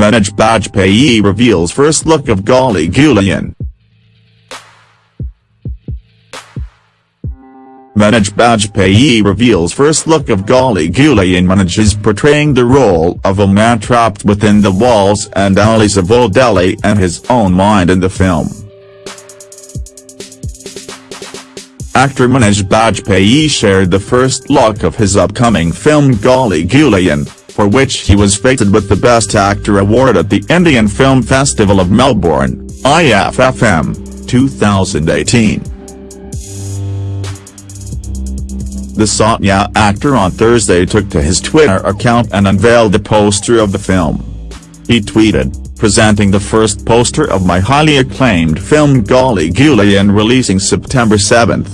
Manoj Bajpayee reveals first look of Gali Guleiyan. Manoj Bajpayee reveals first look of Gali Guleiyan Manoj is portraying the role of a man trapped within the walls and alleys of Old Delhi and his own mind in the film. Actor Manoj Bajpayee shared the first look of his upcoming film Gali Guleiyan, for which he was fated with the Best Actor award at the Indian Film Festival of Melbourne, IFFM, 2018. The Satya actor on Thursday took to his Twitter account and unveiled the poster of the film. He tweeted, presenting the first poster of my highly acclaimed film Gali Guleiyan releasing September 7.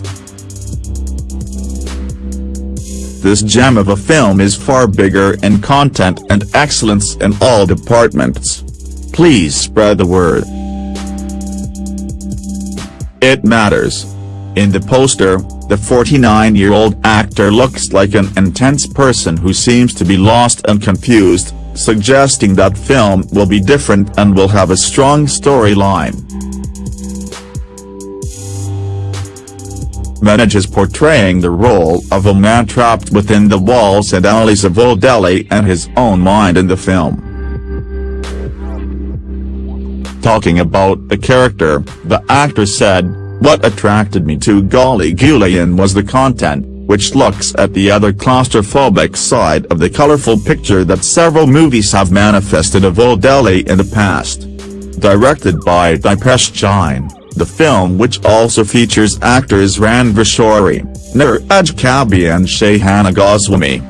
This gem of a film is far bigger in content and excellence in all departments. Please spread the word. It matters. In the poster, the 49-year-old actor looks like an intense person who seems to be lost and confused, suggesting that film will be different and will have a strong storyline. Manoj is portraying the role of a man trapped within the walls and alleys of Old Delhi and his own mind in the film. Talking about the character, the actor said, what attracted me to Gali Guleiyan was the content, which looks at the other claustrophobic side of the colorful picture that several movies have manifested of Old Delhi in the past. Directed by Dipesh Jain, the film which also features actors Ranvir Shorey, Neeraj Kabi and Shahana Goswami,